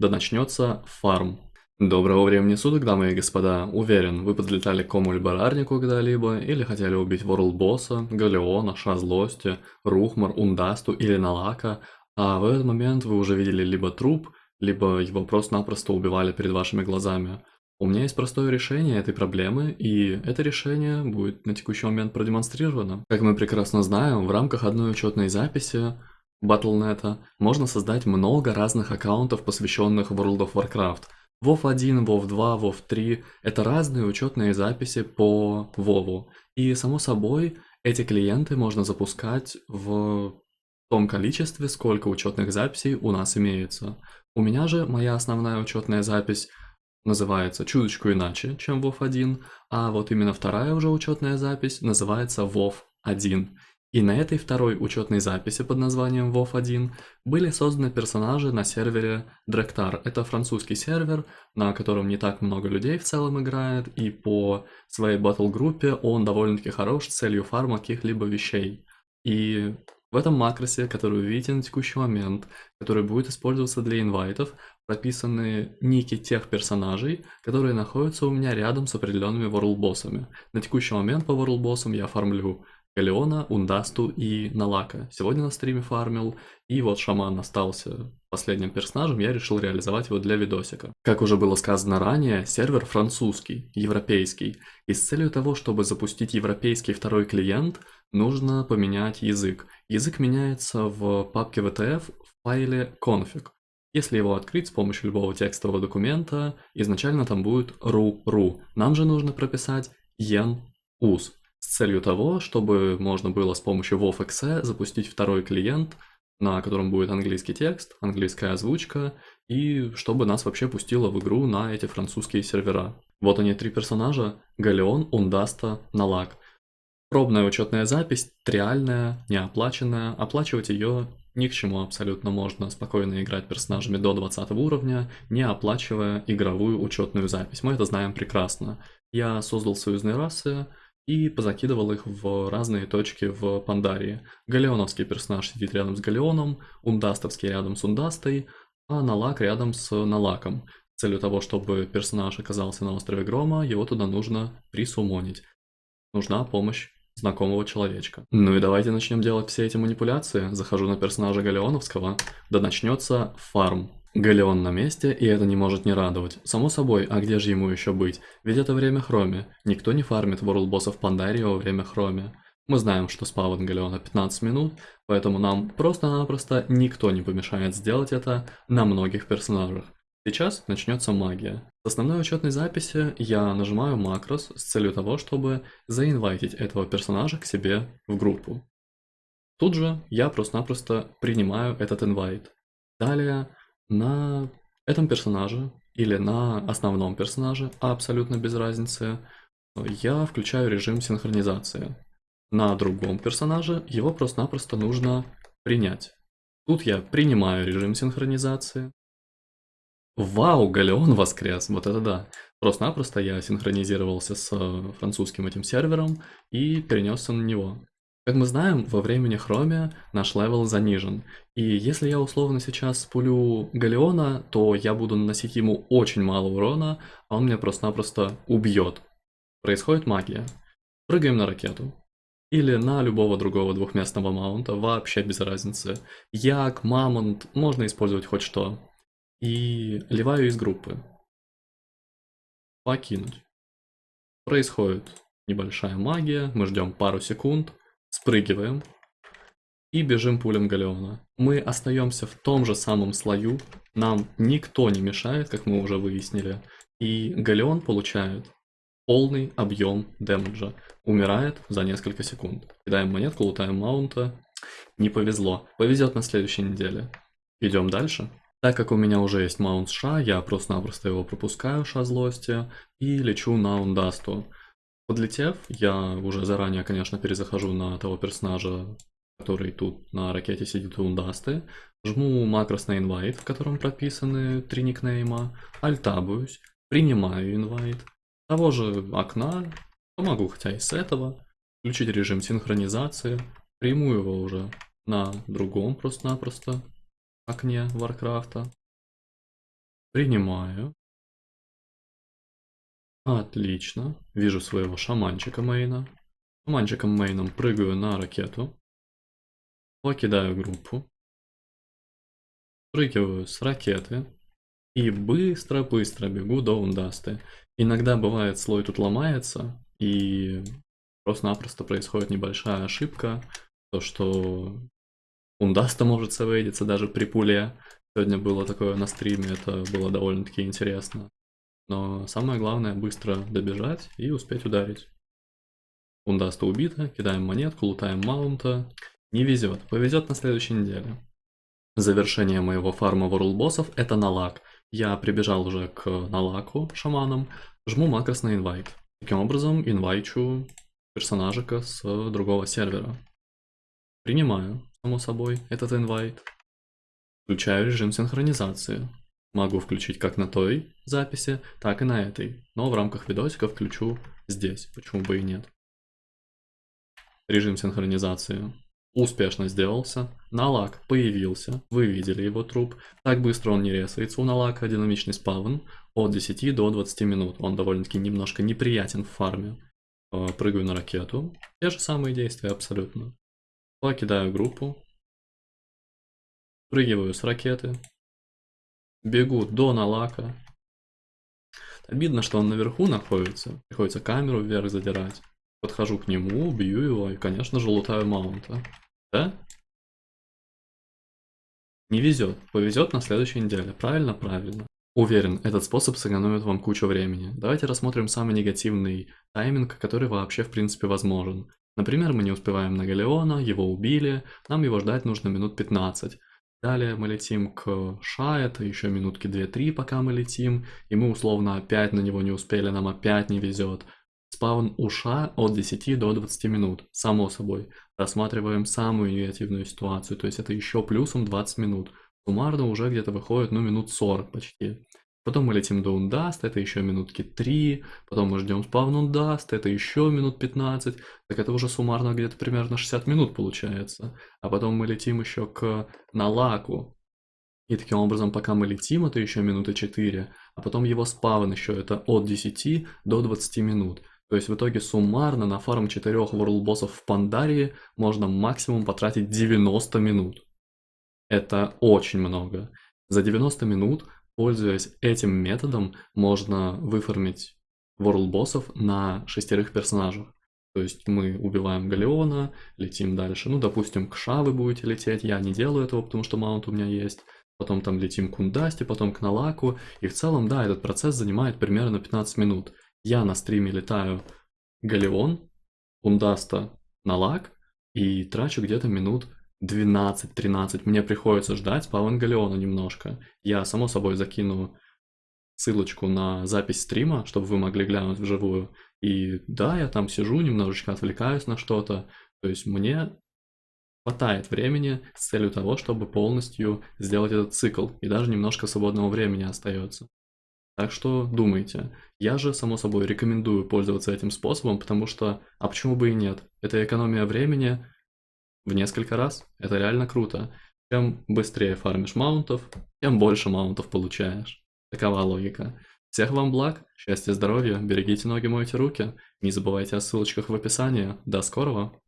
да начнется фарм. Доброго времени суток, дамы и господа. Уверен, вы подлетали к кому-либо рарнику когда-либо, или хотели убить World Босса, Галеона, Ша Злости, Рухмар, Ундасту или Налака, а в этот момент вы уже видели либо труп, либо его просто-напросто убивали перед вашими глазами. У меня есть простое решение этой проблемы, и это решение будет на текущий момент продемонстрировано. Как мы прекрасно знаем, в рамках одной учетной записи Battle.net можно создать много разных аккаунтов, посвященных World of Warcraft – WoW 1, WoW 2, WoW 3 – это разные учетные записи по WoW. И, само собой, эти клиенты можно запускать в том количестве, сколько учетных записей у нас имеется. У меня же моя основная учетная запись называется чуточку иначе, чем WoW 1, а вот именно вторая уже учетная запись называется WoW 1. И на этой второй учетной записи под названием WoW1 были созданы персонажи на сервере Drektar. Это французский сервер, на котором не так много людей в целом играет, и по своей батл-группе он довольно-таки хорош с целью фарма каких-либо вещей. И в этом макросе, который вы видите на текущий момент, который будет использоваться для инвайтов, прописаны ники тех персонажей, которые находятся у меня рядом с определенными world боссами. На текущий момент по world боссам я фармлю Галеона, Ундасту и Налака. Сегодня на стриме фармил, и вот Шаман остался последним персонажем, я решил реализовать его для видосика. Как уже было сказано ранее, сервер французский, европейский, и с целью того, чтобы запустить европейский второй клиент, нужно поменять язык. Язык меняется в папке VTF в файле config. Если его открыть с помощью любого текстового документа, изначально там будет ru-ru. Нам же нужно прописать yen-us с целью того, чтобы можно было с помощью WoW.exe запустить второй клиент, на котором будет английский текст, английская озвучка, и чтобы нас вообще пустило в игру на эти французские сервера. Вот они три персонажа, Галеон, Ундаста, Налак. Пробная учетная запись, триальная, неоплаченная, оплачивать ее ни к чему абсолютно можно спокойно играть персонажами до 20 уровня, не оплачивая игровую учетную запись. Мы это знаем прекрасно. Я создал союзные расы, и позакидывал их в разные точки в Пандарии. Галеоновский персонаж сидит рядом с Галеоном, Ундастовский рядом с Ундастой, а Налак рядом с Налаком. Целью того, чтобы персонаж оказался на острове Грома, его туда нужно присумонить. Нужна помощь знакомого человечка. Ну и давайте начнем делать все эти манипуляции. Захожу на персонажа Галеоновского, да начнется фарм. Галеон на месте, и это не может не радовать. Само собой, а где же ему еще быть? Ведь это время Хроме. Никто не фармит World боссов Пандарии во время Хроме. Мы знаем, что спавн Галеона 15 минут, поэтому нам просто-напросто никто не помешает сделать это на многих персонажах. Сейчас начнется магия. С основной учетной записи я нажимаю макрос с целью того, чтобы заинвайтить этого персонажа к себе в группу. Тут же я просто-напросто принимаю этот инвайт. Далее на этом персонаже или на основном персонаже, абсолютно без разницы, я включаю режим синхронизации. На другом персонаже его просто-напросто нужно принять. Тут я принимаю режим синхронизации. Вау, Галеон воскрес, вот это да. Просто-напросто я синхронизировался с французским этим сервером и перенесся на него. Как мы знаем, во времени Хроми наш level занижен. И если я условно сейчас пулю Галеона, то я буду наносить ему очень мало урона, а он меня просто-напросто убьет. Происходит магия. Прыгаем на ракету. Или на любого другого двухместного маунта, вообще без разницы. Як, мамонт, можно использовать хоть что. И ливаю из группы. Покинуть. Происходит небольшая магия, мы ждем пару секунд. Спрыгиваем. И бежим пулем Галеона. Мы остаемся в том же самом слою. Нам никто не мешает, как мы уже выяснили. И Галеон получает полный объем дэмэджа. Умирает за несколько секунд. Кидаем монетку, лутаем маунта. Не повезло. Повезет на следующей неделе. Идем дальше. Так как у меня уже есть маунт Ша, я просто-напросто его пропускаю, Ша злости, и лечу на Ундасту. Подлетев, я уже заранее, конечно, перезахожу на того персонажа, который тут на ракете сидит у Ундасты, жму макрос на инвайт, в котором прописаны три никнейма, альтабуюсь, принимаю инвайт, того же окна, помогу хотя и с этого, включить режим синхронизации, приму его уже на другом просто-напросто окне Варкрафта. Принимаю. Отлично. Вижу своего шаманчика мейна. Шаманчиком мейном прыгаю на ракету. Покидаю группу. Прыгиваю с ракеты. И быстро-быстро бегу до ундасты. Иногда бывает слой тут ломается. И просто-напросто происходит небольшая ошибка. То, что ундаста может совейдиться даже при пуле. Сегодня было такое на стриме, это было довольно-таки интересно. Но самое главное быстро добежать и успеть ударить. Ундаста убита, кидаем монетку, лутаем маунта. Не везет, повезет на следующей неделе. Завершение моего фарма World боссов это налак. Я прибежал уже к налаку шаманам, жму макрос на инвайт. Таким образом инвайчу персонажика с другого сервера. Принимаю, само собой, этот инвайт. Включаю режим синхронизации. Могу включить как на той записи, так и на этой. Но в рамках видосика включу здесь, почему бы и нет. Режим синхронизации успешно сделался. Налак появился, вы видели его труп. Так быстро он не ресается. У налака динамичный спавн от 10 до 20 минут. Он довольно-таки немножко неприятен в фарме. Э, прыгаю на ракету. Те же самые действия абсолютно. Покидаю группу. Прыгиваю с ракеты. Бегу до налака. Обидно, что он наверху находится. Приходится камеру вверх задирать. Подхожу к нему, бью его и, конечно же, лутаю маунта. Да? Не везет. Повезет на следующей неделе. Правильно? Правильно. Уверен, этот способ сэкономит вам кучу времени. Давайте рассмотрим самый негативный тайминг, который вообще в принципе возможен. Например, мы не успеваем на Галеона, его убили, нам его ждать нужно минут 15. Далее мы летим к Ша, это еще минутки 2-3, пока мы летим, и мы условно опять на него не успели, нам опять не везет. Спаун у Ша от 10 до 20 минут, само собой. Рассматриваем самую негативную ситуацию, то есть это еще плюсом 20 минут. Суммарно уже где-то выходит, ну, минут 40 почти. Потом мы летим до Ундаст, это еще минутки 3. Потом мы ждем спавн Ундаст, это еще минут 15. Так это уже суммарно где-то примерно 60 минут получается. А потом мы летим еще к Налаку. И таким образом, пока мы летим, это еще минуты 4. А потом его спавн еще это от 10 до 20 минут. То есть в итоге суммарно на фарм 4 World боссов в Пандарии можно максимум потратить 90 минут. Это очень много. За 90 минут Пользуясь этим методом, можно выформить World боссов на шестерых персонажах. То есть мы убиваем Галеона, летим дальше. Ну, допустим, к Ша вы будете лететь. Я не делаю этого, потому что маунт у меня есть. Потом там летим к Ундасте, потом к Налаку. И в целом, да, этот процесс занимает примерно 15 минут. Я на стриме летаю Галеон, Ундаста, Налак и трачу где-то минут 12-13 мне приходится ждать по Евангелиону немножко. Я, само собой, закину ссылочку на запись стрима, чтобы вы могли глянуть вживую. И да, я там сижу, немножечко отвлекаюсь на что-то. То есть мне хватает времени с целью того, чтобы полностью сделать этот цикл. И даже немножко свободного времени остается. Так что думайте. Я же, само собой, рекомендую пользоваться этим способом, потому что, а почему бы и нет? Это экономия времени, в несколько раз. Это реально круто. Чем быстрее фармишь маунтов, тем больше маунтов получаешь. Такова логика. Всех вам благ, счастья, здоровья, берегите ноги, мойте руки. Не забывайте о ссылочках в описании. До скорого!